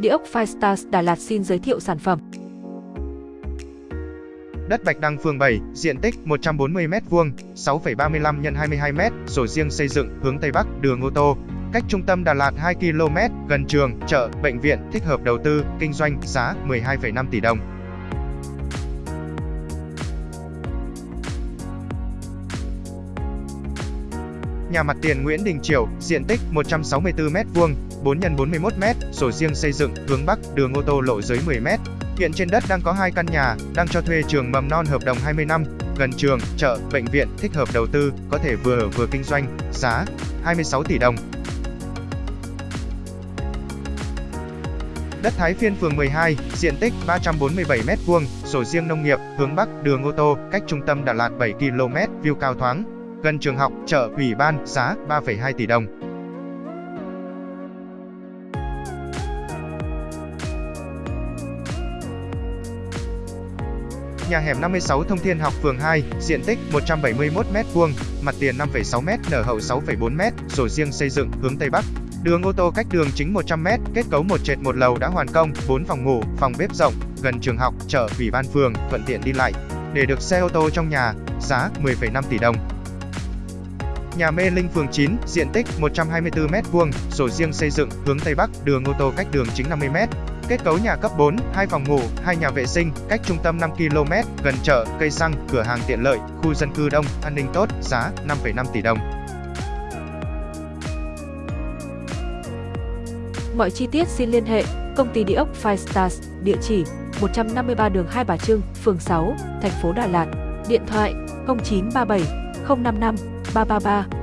Địa ốc Firestars Đà Lạt xin giới thiệu sản phẩm. Đất Bạch Đăng phường 7, diện tích 140m2, 6,35 x 22m, sổ riêng xây dựng, hướng Tây Bắc, đường ô tô. Cách trung tâm Đà Lạt 2 km, gần trường, chợ, bệnh viện, thích hợp đầu tư, kinh doanh, giá 12,5 tỷ đồng. Nhà mặt tiền Nguyễn Đình Triều, diện tích 164m2, 4 x 41m, sổ riêng xây dựng, hướng Bắc, đường ô tô lộ dưới 10m. Hiện trên đất đang có hai căn nhà, đang cho thuê trường mầm non hợp đồng 20 năm, gần trường, chợ, bệnh viện, thích hợp đầu tư, có thể vừa ở vừa kinh doanh, giá 26 tỷ đồng. Đất Thái Phiên phường 12, diện tích 347m2, sổ riêng nông nghiệp, hướng Bắc, đường ô tô, cách trung tâm Đà Lạt 7 km, view cao thoáng, gần trường học, chợ, ủy ban, giá 3,2 tỷ đồng. Nhà hẻm 56 Thông Thiên Học phường 2, diện tích 171m2, mặt tiền 5,6m, nở hậu 6,4m, sổ riêng xây dựng, hướng Tây Bắc. Đường ô tô cách đường chính 100m, kết cấu một trệt một lầu đã hoàn công, 4 phòng ngủ, phòng bếp rộng, gần trường học, chợ, ủy ban phường, thuận tiện đi lại. Để được xe ô tô trong nhà, giá 10,5 tỷ đồng. Nhà Mê Linh phường 9, diện tích 124m2, sổ riêng xây dựng, hướng Tây Bắc, đường ô tô cách đường chính 50m. Kết cấu nhà cấp 4, 2 phòng ngủ, 2 nhà vệ sinh, cách trung tâm 5 km, gần chợ, cây xăng, cửa hàng tiện lợi, khu dân cư đông, an ninh tốt, giá 5,5 tỷ đồng. Mọi chi tiết xin liên hệ công ty địa ốc Five Stars, địa chỉ 153 đường Hai Bà Trưng, phường 6, thành phố Đà Lạt. Điện thoại 0937 055八八八。